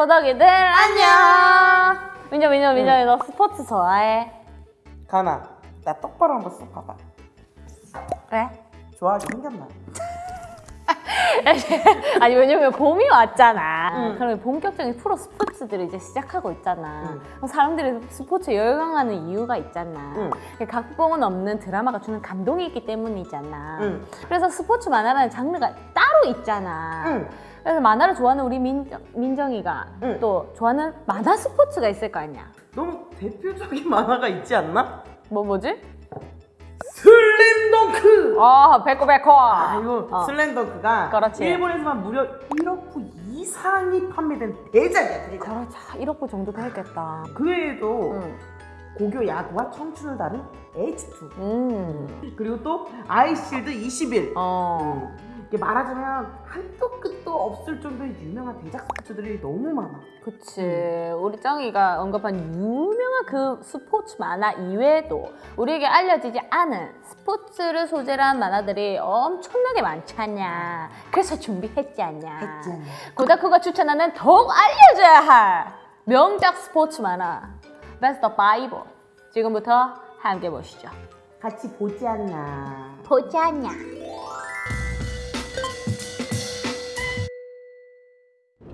고덕이들 안녕. 민정 민정 민정이 너 스포츠 좋아해? 가나 나 똑바로 한번 쏙 봐봐 그래? 좋아하게 생겼나? 아니 왜냐면 봄이 왔잖아. 응. 그러면 본격적인 프로 스포츠들이 이제 시작하고 있잖아. 응. 사람들이 스포츠에 열광하는 이유가 있잖아. 응. 각본은 없는 드라마가 주는 감동이 있기 때문이잖아. 응. 그래서 스포츠 만화라는 장르가 따로 있잖아. 응. 그래서 만화를 좋아하는 우리 민정, 민정이가 응. 또 좋아하는 만화 스포츠가 있을 거 아니야. 너무 대표적인 만화가 있지 않나? 뭐 뭐지? 슬램덩크! 아 배꼽 배꼽. 아 이거 어. 슬램덩크가 그렇지. 일본에서만 무려 1억 부 이상이 판매된 대작이야 대작 그렇죠. 1억 부 정도 되겠다. 그 외에도 응. 고교 야구와 청춘을 다룬 H2 음. 그리고 또 아이실드 21 어. 이게 말하자면 한도 끝도 없을 정도의 유명한 대작 스포츠들이 너무 많아 그치. 우리 쩡이가 언급한 유명한 그 스포츠 만화 이외에도 우리에게 알려지지 않은 스포츠를 소재로 한 만화들이 엄청나게 많잖냐. 그래서 준비했지 않냐. 고다쿠가 추천하는 더욱 알려줘야 할 명작 스포츠 만화 베스트 5 지금부터 함께 보시죠. 같이 보지 않나 보지 않냐.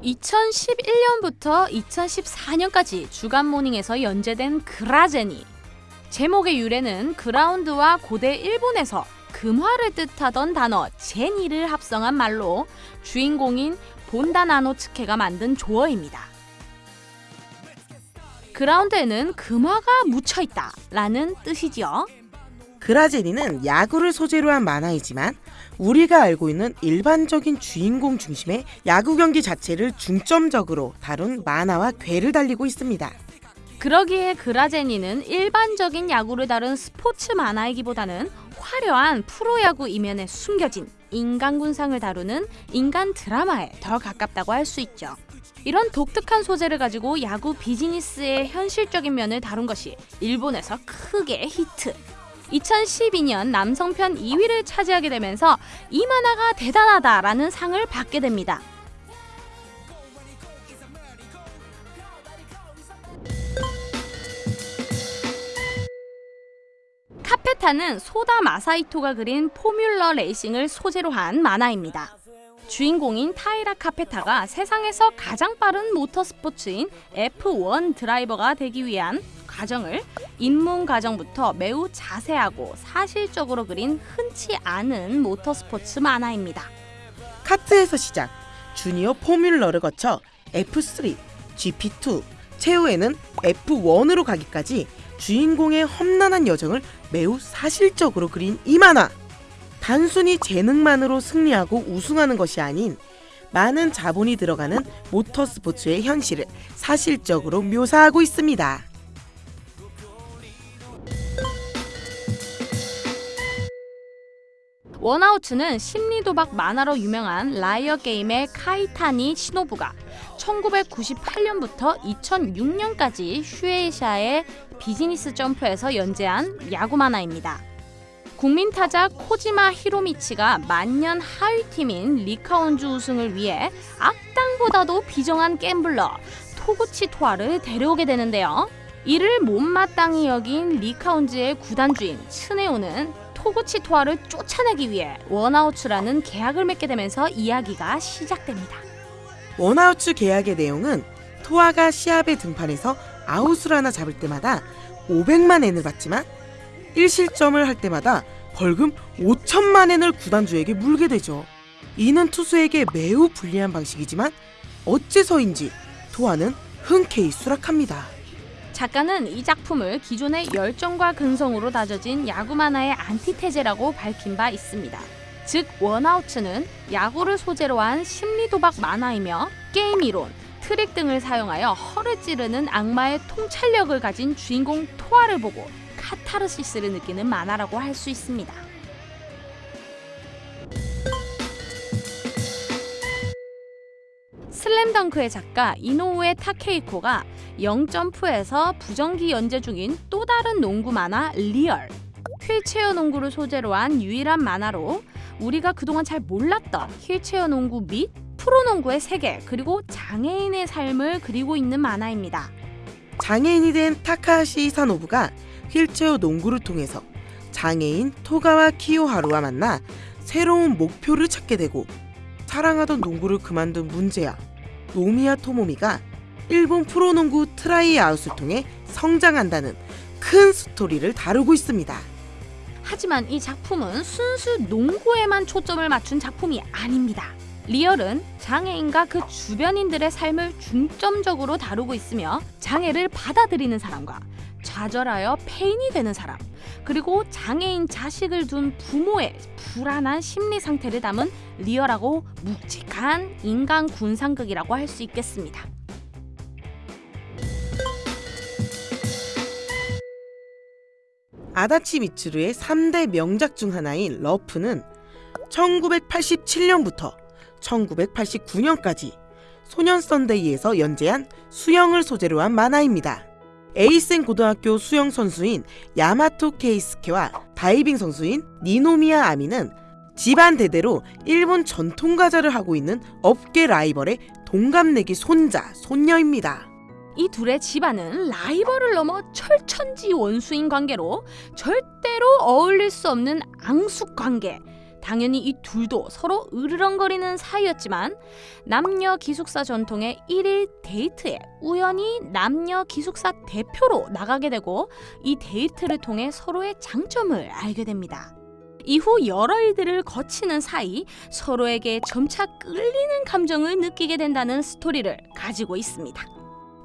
2011년부터 2014년까지 주간 모닝에서 연재된 그라제니. 제목의 유래는 그라운드와 고대 일본에서 금화를 뜻하던 단어 제니를 합성한 말로 주인공인 본다 나노츠케가 만든 조어입니다. 그라운드에는 금화가 묻혀 있다 라는 뜻이지요. 그라제니는 야구를 소재로 한 만화이지만 우리가 알고 있는 일반적인 주인공 중심의 야구 경기 자체를 중점적으로 다룬 만화와 궤를 달리고 있습니다. 그러기에 그라제니는 일반적인 야구를 다룬 스포츠 만화이기보다는 화려한 프로야구 이면에 숨겨진 인간군상을 다루는 인간 드라마에 더 가깝다고 할 수 있죠. 이런 독특한 소재를 가지고 야구 비즈니스의 현실적인 면을 다룬 것이 일본에서 크게 히트. 2012년 남성편 2위를 차지하게 되면서 이 만화가 대단하다라는 상을 받게 됩니다. 카페타는 소다 마사이토가 그린 포뮬러 레이싱을 소재로 한 만화입니다. 주인공인 타이라 카페타가 세상에서 가장 빠른 모터스포츠인 F1 드라이버가 되기 위한 과정을 입문 과정부터 매우 자세하고 사실적으로 그린 흔치 않은 모터스포츠 만화입니다. 카트에서 시작, 주니어 포뮬러를 거쳐 F3, GP2, 최후에는 F1으로 가기까지 주인공의 험난한 여정을 매우 사실적으로 그린 이 만화. 단순히 재능만으로 승리하고 우승하는 것이 아닌 많은 자본이 들어가는 모터스포츠의 현실을 사실적으로 묘사하고 있습니다. 원아웃츠는 심리도박 만화로 유명한 라이어 게임의 카이타니 시노부가 1998년부터 2006년까지 슈에이샤의 비즈니스 점프에서 연재한 야구 만화입니다. 국민 타자 코지마 히로미치가 만년 하위팀인 리카온즈 우승을 위해 악당보다도 비정한 갬블러 토쿠치 토아를 데려오게 되는데요. 이를 못마땅히 여긴 리카온즈의 구단주인 츠네오는 토쿠치 토아를 쫓아내기 위해 원아웃츠라는 계약을 맺게 되면서 이야기가 시작됩니다. 원아웃츠 계약의 내용은 토아가 시합에 등판해서 아웃을 하나 잡을 때마다 500만 엔을 받지만 1실점을 할 때마다 벌금 5천만 엔을 구단주에게 물게 되죠. 이는 투수에게 매우 불리한 방식이지만 어째서인지 토아는 흔쾌히 수락합니다. 작가는 이 작품을 기존의 열정과 근성으로 다져진 야구 만화의 안티테제라고 밝힌 바 있습니다. 즉 원아웃츠는 야구를 소재로 한 심리 도박 만화이며 게임 이론, 트릭 등을 사용하여 허를 찌르는 악마의 통찰력을 가진 주인공 토아를 보고 카타르시스를 느끼는 만화라고 할 수 있습니다. 슬램덩크의 작가 이노우에 타케히코가 영점프에서 부정기 연재 중인 또 다른 농구 만화 리얼 휠체어 농구를 소재로 한 유일한 만화로 우리가 그동안 잘 몰랐던 휠체어 농구 및 프로농구의 세계 그리고 장애인의 삶을 그리고 있는 만화입니다. 장애인이 된 타카하시 히사노부가 휠체어 농구를 통해서 장애인 토가와 키요하루와 만나 새로운 목표를 찾게 되고 사랑하던 농구를 그만둔 문제아 노미야 토모미가 일본 프로농구 트라이아웃을 통해 성장한다는 큰 스토리를 다루고 있습니다. 하지만 이 작품은 순수 농구에만 초점을 맞춘 작품이 아닙니다. 리얼은 장애인과 그 주변인들의 삶을 중점적으로 다루고 있으며 장애를 받아들이는 사람과 좌절하여 폐인이 되는 사람 그리고 장애인 자식을 둔 부모의 불안한 심리 상태를 담은 리얼하고 묵직한 인간 군상극이라고 할 수 있겠습니다. 아다치 미츠루의 3대 명작 중 하나인 러프는 1987년부터 1989년까지 소년 썬데이에서 연재한 수영을 소재로 한 만화입니다. 에이센 고등학교 수영 선수인 야마토 케이스케와 다이빙 선수인 니노미야 아미는 집안 대대로 일본 전통 과자를 하고 있는 업계 라이벌의 동갑내기 손자, 손녀입니다. 이 둘의 집안은 라이벌을 넘어 철천지 원수인 관계로 절대로 어울릴 수 없는 앙숙 관계. 당연히 이 둘도 서로 으르렁거리는 사이였지만 남녀 기숙사 전통의 1일 데이트에 우연히 남녀 기숙사 대표로 나가게 되고 이 데이트를 통해 서로의 장점을 알게 됩니다. 이후 여러 일들을 거치는 사이 서로에게 점차 끌리는 감정을 느끼게 된다는 스토리를 가지고 있습니다.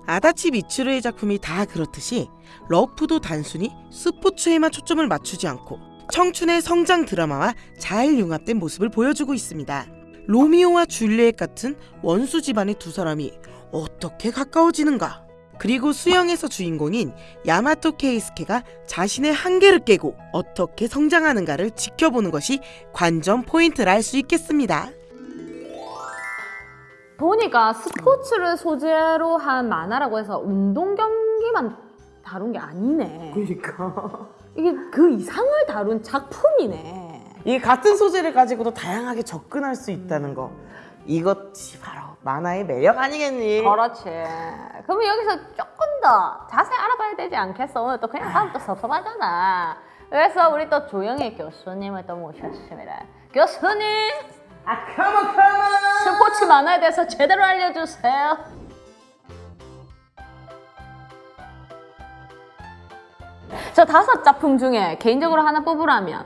아다치 미츠루의 작품이 다 그렇듯이 러프도 단순히 스포츠에만 초점을 맞추지 않고 청춘의 성장 드라마와 잘 융합된 모습을 보여주고 있습니다. 로미오와 줄리엣 같은 원수 집안의 두 사람이 어떻게 가까워지는가? 그리고 수영에서 주인공인 야마토 케이스케가 자신의 한계를 깨고 어떻게 성장하는가를 지켜보는 것이 관전 포인트라 할 수 있겠습니다. 보니까 스포츠를 소재로 한 만화라고 해서 운동 경기만 다룬 게 아니네. 그러니까 이게 그 이상을 다룬 작품이네. 이 같은 소재를 가지고도 다양하게 접근할 수 있다는 거 이것이 바로 만화의 매력 아니겠니? 그렇지. 그러면 여기서 조금 더 자세히 알아봐야 되지 않겠어? 오늘 또 그냥 하면 또 섭섭하잖아. 그래서 우리 또 조영희 교수님을 또 모셨습니다. 교수님, 아 컴온 컴온 스포츠 만화에 대해서 제대로 알려주세요. 저 다섯 작품 중에 개인적으로 하나 뽑으라면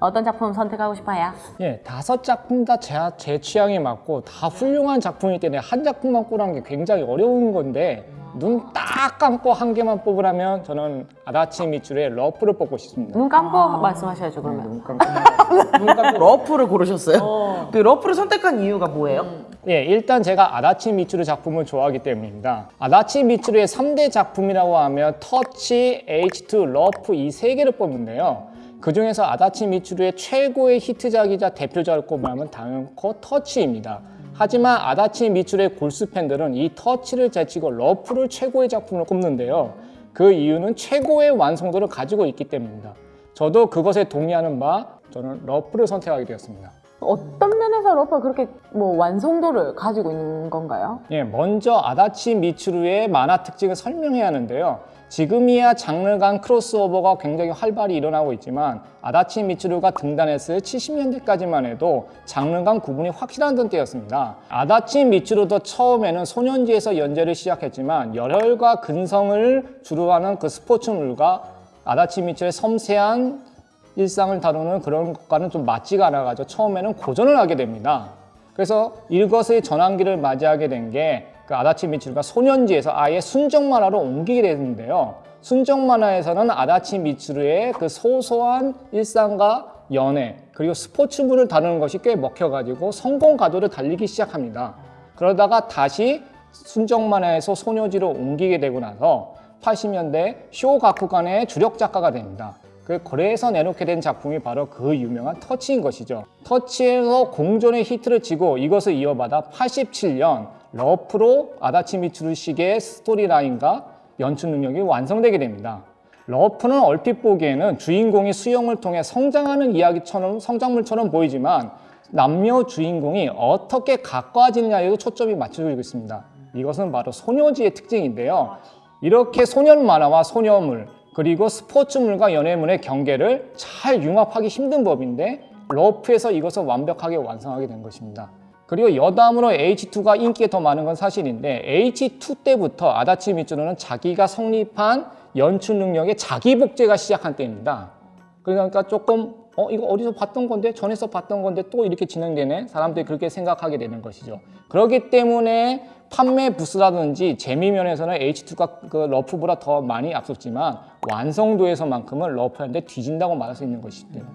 어떤 작품 선택하고 싶어요? 예, 다섯 작품 다 제 취향에 맞고 다 훌륭한 작품이기 때문에 한 작품만 꼽으라는 게 굉장히 어려운 건데 눈 딱 감고 한 개만 뽑으라면 저는 아다치 미츠루의 러프를 뽑고 싶습니다. 눈 감고 말씀하셔야죠 그러면. 눈 감고. 눈 감고 러프를 고르셨어요? 그 러프를 선택한 이유가 뭐예요? 예, 일단 제가 아다치 미츠루 작품을 좋아하기 때문입니다. 아다치 미츠루의 3대 작품이라고 하면 터치, H2, 러프 이 세 개를 뽑는데요. 그 중에서 아다치 미츠루의 최고의 히트작이자 대표작을 꼽으면 당연코 터치입니다. 하지만 아다치 미츠루의 골수 팬들은 이 터치를 제치고 러프를 최고의 작품으로 꼽는데요. 그 이유는 최고의 완성도를 가지고 있기 때문입니다. 저도 그것에 동의하는 바 저는 러프를 선택하게 되었습니다. 어떤 면에서 러프가 그렇게 뭐 완성도를 가지고 있는 건가요? 예, 먼저 아다치 미츠루의 만화 특징을 설명해야 하는데요. 지금이야 장르 간 크로스오버가 굉장히 활발히 일어나고 있지만 아다치 미츠루가 등단했을 70년대까지만 해도 장르 간 구분이 확실한 때였습니다. 아다치 미츠루도 처음에는 소년지에서 연재를 시작했지만 열혈과 근성을 주로 하는 그 스포츠물과 아다치 미츠루의 섬세한 일상을 다루는 그런 것과는 좀 맞지가 않아가지고 처음에는 고전을 하게 됩니다. 그래서 이것의 전환기를 맞이하게 된 게 그 아다치 미츠루가 소년지에서 아예 순정 만화로 옮기게 됐는데요. 순정 만화에서는 아다치 미츠루의 그 소소한 일상과 연애 그리고 스포츠물을 다루는 것이 꽤 먹혀가지고 성공 가도를 달리기 시작합니다. 그러다가 다시 순정 만화에서 소녀지로 옮기게 되고 나서 80년대 쇼 가쿠간의 주력 작가가 됩니다. 그 거래에서 내놓게 된 작품이 바로 그 유명한 터치인 것이죠. 터치에서 공존의 히트를 치고 이것을 이어받아 87년 러프로 아다치 미츠루식의 스토리라인과 연출 능력이 완성되게 됩니다. 러프는 얼핏 보기에는 주인공이 수영을 통해 성장하는 이야기처럼 성장물처럼 보이지만 남녀 주인공이 어떻게 가까워지느냐에도 초점이 맞춰지고 있습니다. 이것은 바로 소녀지의 특징인데요. 이렇게 소년 만화와 소녀물 그리고 스포츠물과 연애물의 경계를 잘 융합하기 힘든 법인데 러프에서 이것을 완벽하게 완성하게 된 것입니다. 그리고 여담으로 H2가 인기가 더 많은 건 사실인데 H2 때부터 아다치 미츠루는 자기가 성립한 연출 능력의 자기 복제가 시작한 때입니다. 그러니까 조금 어 이거 어디서 봤던 건데 전에서 봤던 건데 또 이렇게 진행되네 사람들이 그렇게 생각하게 되는 것이죠. 그렇기 때문에 판매 부스라든지 재미 면에서는 H2가 그 러프보다 더 많이 앞섰지만 완성도에서만큼은 러프한테 뒤진다고 말할 수 있는 것이기 때문에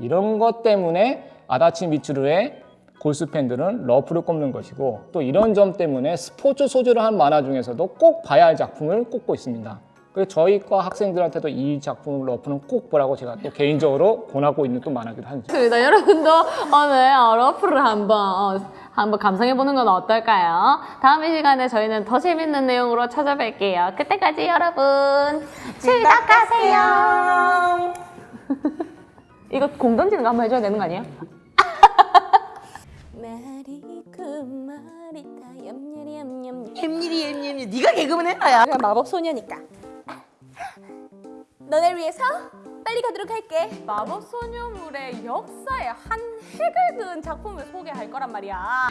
이런 것 때문에 아다치 미츠루의 골수 팬들은 러프를 꼽는 것이고 또 이런 점 때문에 스포츠 소재로 한 만화 중에서도 꼭 봐야 할 작품을 꼽고 있습니다. 그래서 저희 과 학생들한테도 이 작품 러프는 꼭 보라고 제가 또 개인적으로 권하고 있는 또 만화기도 하죠. 좋습니다. 여러분도 오늘 어, 러프를 한번 어, 한번 감상해 보는 건 어떨까요? 다음 이 시간에 저희는 더 재밌는 내용으로 찾아뵐게요. 그때까지 여러분 시작하세요. 이거 공 던지는 거 한번 해줘야 되는 거 아니에요? 말이 그 말이 다 얌얌얌얌 햄일이 햄일이 네가 개그맨. 내가 마법 소녀니까 너네를 위해서 빨리 가도록 할게 마법 소녀물의 역사에 한 획을 그은 작품을 소개할 거란 말이야.